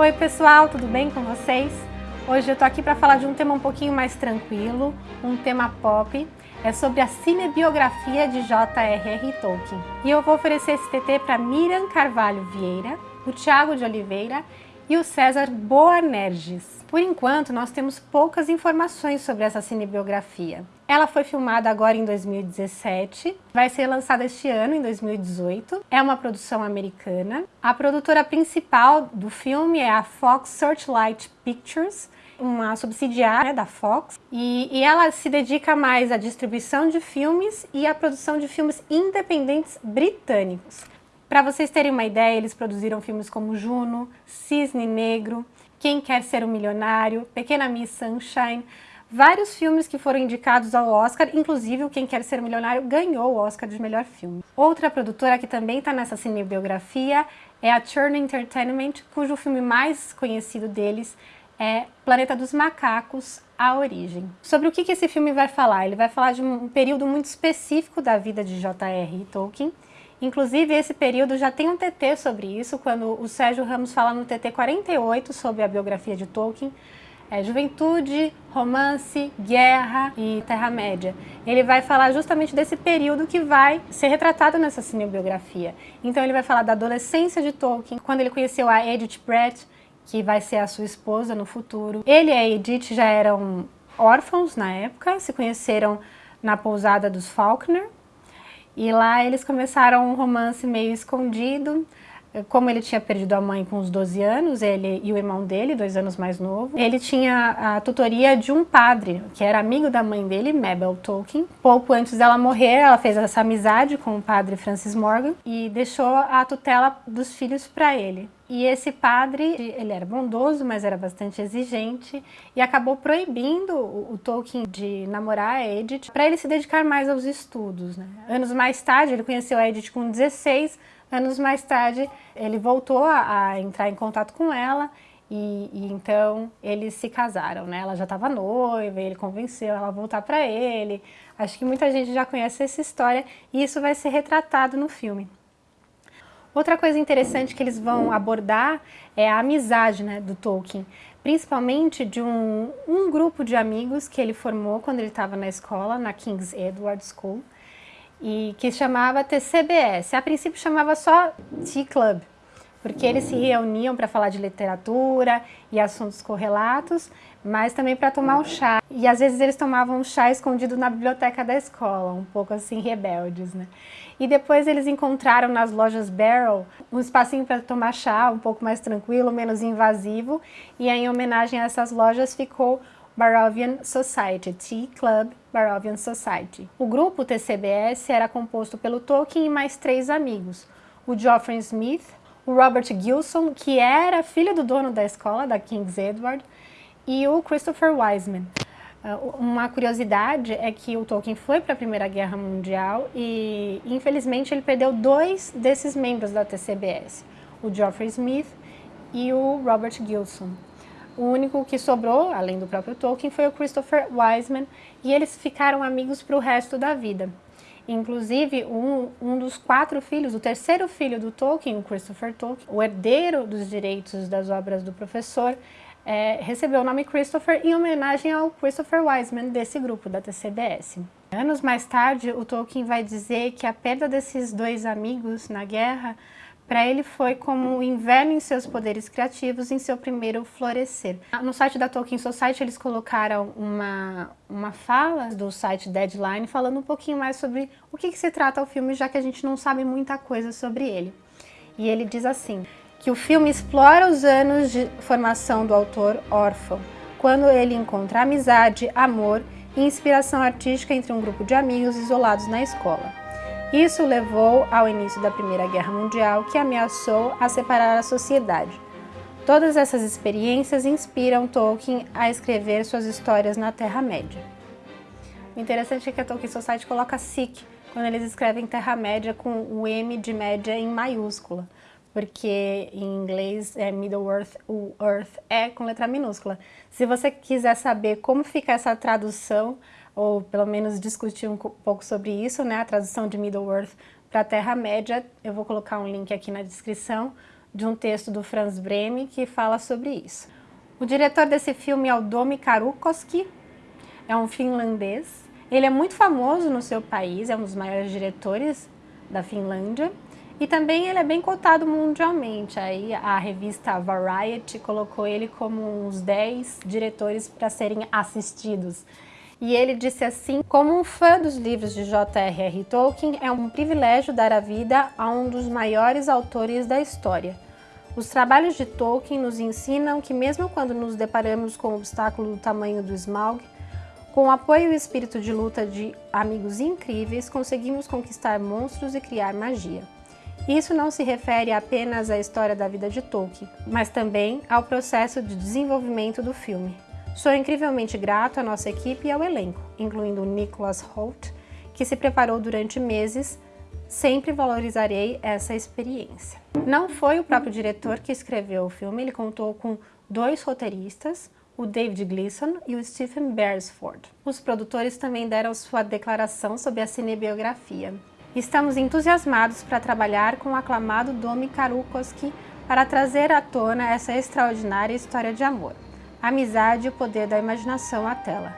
Oi pessoal, tudo bem com vocês? Hoje eu tô aqui para falar de um tema um pouquinho mais tranquilo, um tema pop, é sobre a cinebiografia de J.R.R. Tolkien. E eu vou oferecer esse TT para Miriam Carvalho Vieira, o Tiago de Oliveira e o César Boanerges. Por enquanto, nós temos poucas informações sobre essa cinebiografia. Ela foi filmada agora em 2017, vai ser lançada este ano, em 2018. É uma produção americana. A produtora principal do filme é a Fox Searchlight Pictures, uma subsidiária da Fox, e, e, ela se dedica mais à distribuição de filmes e à produção de filmes independentes britânicos. Para vocês terem uma ideia, eles produziram filmes como Juno, Cisne Negro, Quem Quer Ser um Milionário, Pequena Miss Sunshine, vários filmes que foram indicados ao Oscar, inclusive o Quem Quer Ser Milionário ganhou o Oscar de melhor filme. Outra produtora que também está nessa cinebiografia é a Churn Entertainment, cujo filme mais conhecido deles é Planeta dos Macacos, A Origem. Sobre o que, que esse filme vai falar? Ele vai falar de um período muito específico da vida de J.R. Tolkien, Inclusive, esse período já tem um TT sobre isso, quando o Sérgio Ramos fala no TT 48 sobre a biografia de Tolkien, é, juventude, romance, guerra e Terra-média. Ele vai falar justamente desse período que vai ser retratado nessa cinebiografia. Então ele vai falar da adolescência de Tolkien, quando ele conheceu a Edith Brett, que vai ser a sua esposa no futuro. Ele e a Edith já eram órfãos na época, se conheceram na pousada dos Faulkner, e lá eles começaram um romance meio escondido, como ele tinha perdido a mãe com uns 12 anos, ele e o irmão dele, dois anos mais novo, ele tinha a tutoria de um padre, que era amigo da mãe dele, Mabel Tolkien. Pouco antes dela morrer, ela fez essa amizade com o padre Francis Morgan e deixou a tutela dos filhos para ele. E esse padre, ele era bondoso, mas era bastante exigente e acabou proibindo o, Tolkien de namorar a Edith para ele se dedicar mais aos estudos. Né? Anos mais tarde, ele conheceu a Edith com 16, anos mais tarde ele voltou a, a entrar em contato com ela e, e, então eles se casaram, né? Ela já estava noiva, ele convenceu ela a voltar para ele. Acho que muita gente já conhece essa história e isso vai ser retratado no filme. Outra coisa interessante que eles vão abordar é a amizade né, do Tolkien, principalmente de um, um grupo de amigos que ele formou quando ele estava na escola, na King's Edward School, e que chamava TCBS. A princípio chamava só Tea Club, porque eles se reuniam para falar de literatura e assuntos correlatos, mas também para tomar um chá. E às vezes eles tomavam um chá escondido na biblioteca da escola, um pouco assim rebeldes, né? E depois eles encontraram nas lojas Barrel um espacinho para tomar chá, um pouco mais tranquilo, menos invasivo, e em homenagem a essas lojas ficou Barovian Society, Tea Club Barovian Society. O grupo TCBS era composto pelo Tolkien e mais três amigos, o Geoffrey Smith, o Robert Gilson, que era filho do dono da escola, da King's Edward, e o Christopher Wiseman. Uh, uma curiosidade é que o Tolkien foi para a Primeira Guerra Mundial e, infelizmente, ele perdeu dois desses membros da TCBS, o Geoffrey Smith e o Robert Gilson. O único que sobrou, além do próprio Tolkien, foi o Christopher Wiseman e eles ficaram amigos para o resto da vida. Inclusive, um, um dos quatro filhos, o terceiro filho do Tolkien, o Christopher Tolkien, o herdeiro dos direitos das obras do professor, é, recebeu o nome Christopher em homenagem ao Christopher Wiseman desse grupo, da TCBS. Anos mais tarde, o Tolkien vai dizer que a perda desses dois amigos na guerra para ele foi como o inverno em seus poderes criativos em seu primeiro florescer. No site da Tolkien Society eles colocaram uma, uma fala do site Deadline falando um pouquinho mais sobre o que, que se trata o filme, já que a gente não sabe muita coisa sobre ele. E ele diz assim, que o filme explora os anos de formação do autor órfão, quando ele encontra amizade, amor e inspiração artística entre um grupo de amigos isolados na escola. Isso levou ao início da Primeira Guerra Mundial, que ameaçou a separar a sociedade. Todas essas experiências inspiram Tolkien a escrever suas histórias na Terra-média. O interessante é que a Tolkien Society coloca SIC quando eles escrevem Terra-média com o M de média em maiúscula, porque em inglês é Middle-earth, o Earth é com letra minúscula. Se você quiser saber como fica essa tradução, ou pelo menos discutir um pouco sobre isso, né, a tradução de Middle-earth para Terra-média. Eu vou colocar um link aqui na descrição de um texto do Franz Breme que fala sobre isso. O diretor desse filme é o Domi Karukoski, é um finlandês. Ele é muito famoso no seu país, é um dos maiores diretores da Finlândia. E também ele é bem cotado mundialmente. Aí a revista Variety colocou ele como uns 10 diretores para serem assistidos. E ele disse assim, como um fã dos livros de J.R.R. Tolkien, é um privilégio dar a vida a um dos maiores autores da história. Os trabalhos de Tolkien nos ensinam que mesmo quando nos deparamos com o obstáculo do tamanho do Smaug, com o apoio e o espírito de luta de amigos incríveis, conseguimos conquistar monstros e criar magia. Isso não se refere apenas à história da vida de Tolkien, mas também ao processo de desenvolvimento do filme. Sou incrivelmente grato à nossa equipe e ao elenco, incluindo Nicholas Holt, que se preparou durante meses. Sempre valorizarei essa experiência. Não foi o próprio diretor que escreveu o filme, ele contou com dois roteiristas, o David Gleason e o Stephen Beresford. Os produtores também deram sua declaração sobre a cinebiografia. Estamos entusiasmados para trabalhar com o aclamado Domi Karukoski para trazer à tona essa extraordinária história de amor, amizade e o poder da imaginação à tela.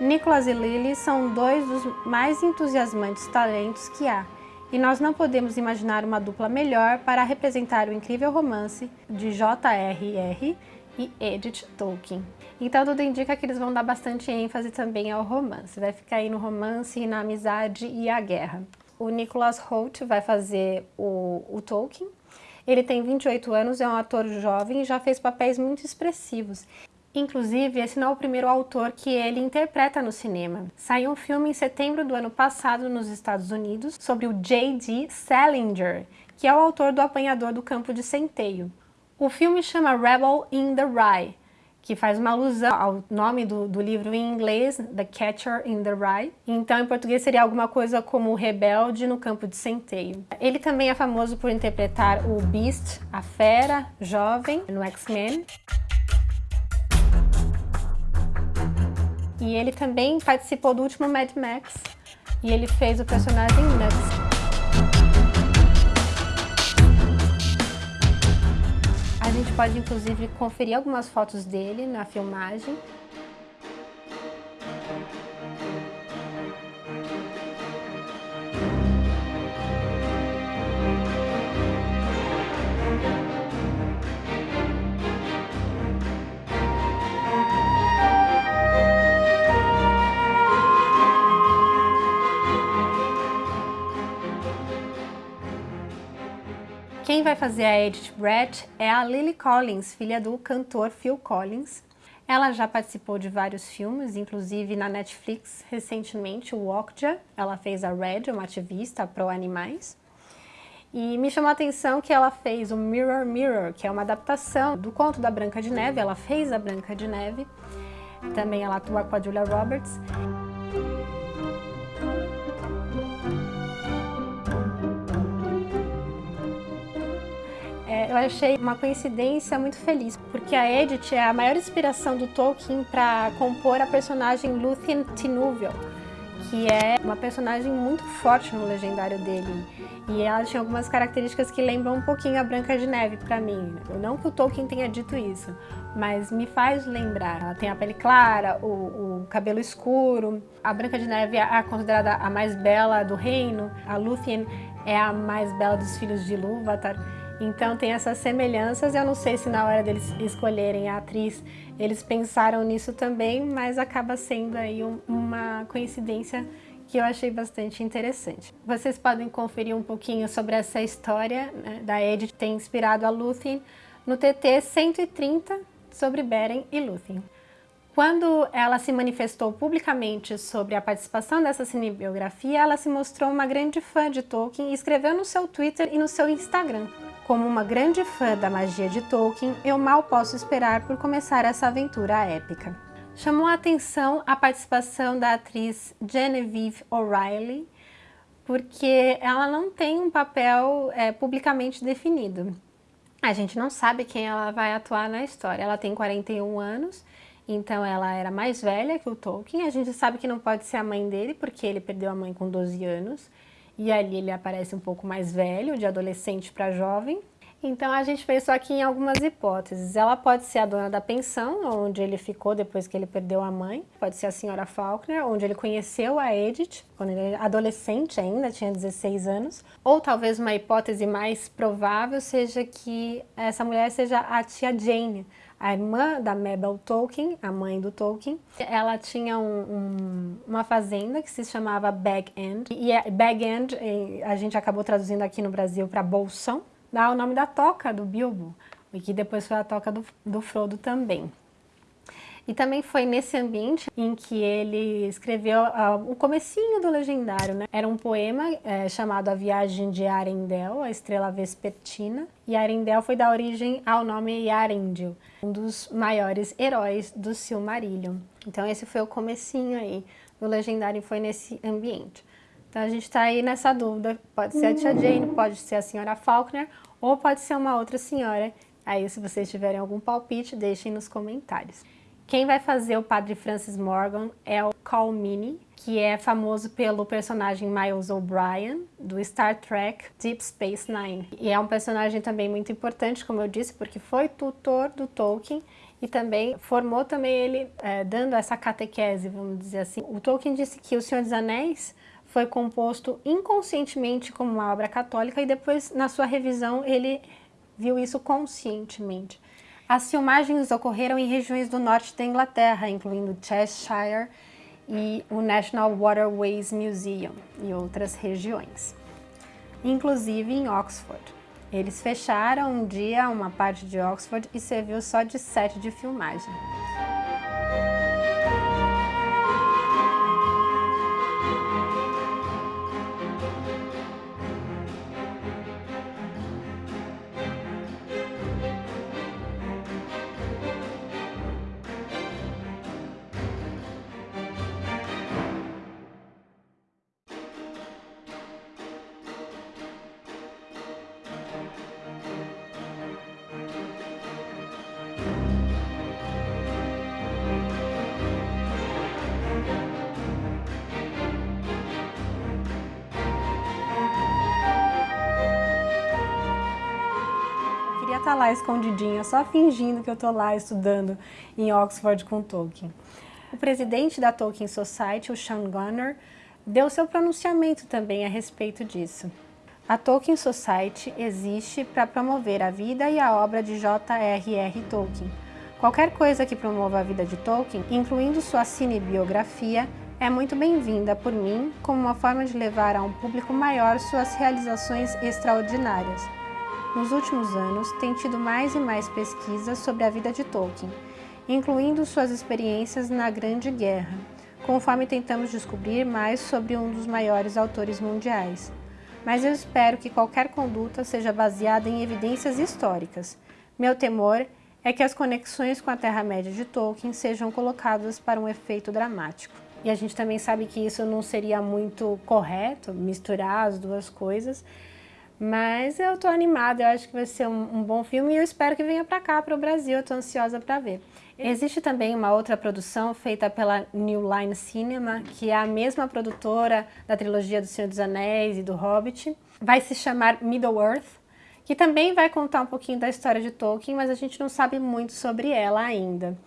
Nicholas e Lily são dois dos mais entusiasmantes talentos que há, e nós não podemos imaginar uma dupla melhor para representar o incrível romance de J.R.R. e Edith Tolkien. Então tudo indica que eles vão dar bastante ênfase também ao romance, vai ficar aí no romance, na amizade e a guerra o Nicholas Holt vai fazer o, o Tolkien. Ele tem 28 anos, é um ator jovem e já fez papéis muito expressivos. Inclusive, esse não é o primeiro autor que ele interpreta no cinema. Saiu um filme em setembro do ano passado nos Estados Unidos sobre o J.D. Salinger, que é o autor do Apanhador do Campo de Centeio. O filme chama Rebel in the Rye, que faz uma alusão ao nome do, do, livro em inglês, The Catcher in the Rye. Então, em português, seria alguma coisa como rebelde no campo de centeio. Ele também é famoso por interpretar o Beast, a fera, jovem, no X-Men. E ele também participou do último Mad Max, e ele fez o personagem Nuts. gente pode inclusive conferir algumas fotos dele na filmagem. Quem vai fazer a Edith Brett é a Lily Collins, filha do cantor Phil Collins. Ela já participou de vários filmes, inclusive na Netflix recentemente, o Okja. Ela fez a Red, uma ativista pró-animais. E me chamou a atenção que ela fez o Mirror Mirror, que é uma adaptação do conto da Branca de Neve. Ela fez a Branca de Neve. Também ela atua com a Julia Roberts. Eu achei uma coincidência muito feliz, porque a Edith é a maior inspiração do Tolkien para compor a personagem Lúthien Tinúvel, que é uma personagem muito forte no legendário dele. E ela tinha algumas características que lembram um pouquinho a Branca de Neve para mim. Não que o Tolkien tenha dito isso, mas me faz lembrar. Ela tem a pele clara, o, o cabelo escuro. A Branca de Neve é considerada a mais bela do reino. A Lúthien é a mais bela dos filhos de Ilúvatar. Então tem essas semelhanças, eu não sei se na hora deles escolherem a atriz eles pensaram nisso também, mas acaba sendo aí um, uma coincidência que eu achei bastante interessante. Vocês podem conferir um pouquinho sobre essa história né, da Edith ter inspirado a Lúthien no TT 130 sobre Beren e Lúthien. Quando ela se manifestou publicamente sobre a participação dessa cinebiografia, ela se mostrou uma grande fã de Tolkien e escreveu no seu Twitter e no seu Instagram. Como uma grande fã da magia de Tolkien, eu mal posso esperar por começar essa aventura épica. Chamou a atenção a participação da atriz Genevieve O'Reilly, porque ela não tem um papel é, publicamente definido. A gente não sabe quem ela vai atuar na história. Ela tem 41 anos, então ela era mais velha que o Tolkien. A gente sabe que não pode ser a mãe dele, porque ele perdeu a mãe com 12 anos e ali ele aparece um pouco mais velho, de adolescente para jovem. Então a gente pensou aqui em algumas hipóteses. Ela pode ser a dona da pensão, onde ele ficou depois que ele perdeu a mãe. Pode ser a senhora Faulkner, onde ele conheceu a Edith, quando ele era adolescente ainda, tinha 16 anos. Ou talvez uma hipótese mais provável seja que essa mulher seja a tia Jane, a irmã da Mabel Tolkien, a mãe do Tolkien. Ela tinha um, um, uma fazenda que se chamava Bag End. E é, Bag End a gente acabou traduzindo aqui no Brasil para Bolsão dá o nome da toca do Bilbo, e que depois foi a toca do, do Frodo também. E também foi nesse ambiente em que ele escreveu uh, o comecinho do Legendário, né? Era um poema é, chamado A Viagem de Arendelle, a Estrela Vespertina, e Arendelle foi da origem ao nome Yarendil, um dos maiores heróis do Silmarillion. Então esse foi o comecinho aí do Legendário, foi nesse ambiente. Então a gente está aí nessa dúvida, pode ser a tia Jane, pode ser a senhora Faulkner, ou pode ser uma outra senhora. Aí se vocês tiverem algum palpite, deixem nos comentários. Quem vai fazer o Padre Francis Morgan é o Call Meany, que é famoso pelo personagem Miles O'Brien, do Star Trek Deep Space Nine. E é um personagem também muito importante, como eu disse, porque foi tutor do Tolkien e também formou também ele, é, dando essa catequese, vamos dizer assim. O Tolkien disse que O Senhor dos Anéis foi composto inconscientemente como uma obra católica e depois, na sua revisão, ele viu isso conscientemente. As filmagens ocorreram em regiões do norte da Inglaterra, incluindo Cheshire e o National Waterways Museum e outras regiões, inclusive em Oxford. Eles fecharam um dia uma parte de Oxford e serviu só de set de filmagem. Tá lá escondidinha, só fingindo que eu tô lá estudando em Oxford com Tolkien. O presidente da Tolkien Society, o Sean Gunner, deu seu pronunciamento também a respeito disso. A Tolkien Society existe para promover a vida e a obra de J.R.R. Tolkien. Qualquer coisa que promova a vida de Tolkien, incluindo sua cinebiografia, é muito bem-vinda por mim como uma forma de levar a um público maior suas realizações extraordinárias. Nos últimos anos, tem tido mais e mais pesquisas sobre a vida de Tolkien, incluindo suas experiências na Grande Guerra, conforme tentamos descobrir mais sobre um dos maiores autores mundiais. Mas eu espero que qualquer conduta seja baseada em evidências históricas. Meu temor é que as conexões com a Terra-média de Tolkien sejam colocadas para um efeito dramático. E a gente também sabe que isso não seria muito correto, misturar as duas coisas, mas eu tô animada, eu acho que vai ser um, um bom filme e eu espero que venha para cá, para o Brasil, eu tô ansiosa para ver. Existe também uma outra produção feita pela New Line Cinema, que é a mesma produtora da trilogia do Senhor dos Anéis e do Hobbit. Vai se chamar Middle-earth, que também vai contar um pouquinho da história de Tolkien, mas a gente não sabe muito sobre ela ainda.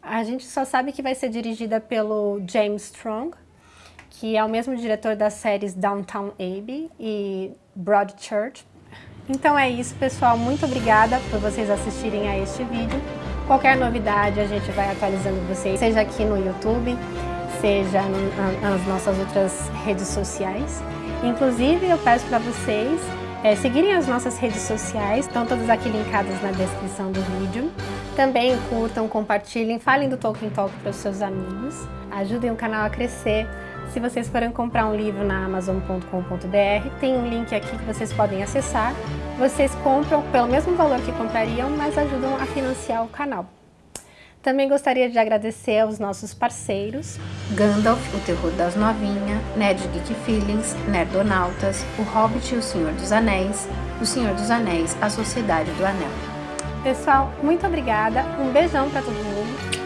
A gente só sabe que vai ser dirigida pelo James Strong, que é o mesmo diretor das séries Downtown Abbey e Broadchurch. Então é isso, pessoal. Muito obrigada por vocês assistirem a este vídeo. Qualquer novidade a gente vai atualizando vocês, seja aqui no YouTube, seja nas nossas outras redes sociais. Inclusive, eu peço para vocês é, seguirem as nossas redes sociais, estão todas aqui linkadas na descrição do vídeo. Também curtam, compartilhem, falem do Tolkien Talk para os seus amigos, ajudem o canal a crescer. Se vocês forem comprar um livro na Amazon.com.br, tem um link aqui que vocês podem acessar. Vocês compram pelo mesmo valor que comprariam, mas ajudam a financiar o canal. Também gostaria de agradecer aos nossos parceiros Gandalf, o Terror das Novinhas, Nerd Geek Feelings, Nerdonautas, O Hobbit e o Senhor dos Anéis, O Senhor dos Anéis, A Sociedade do Anel. Pessoal, muito obrigada, um beijão para todo mundo